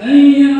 哎呀！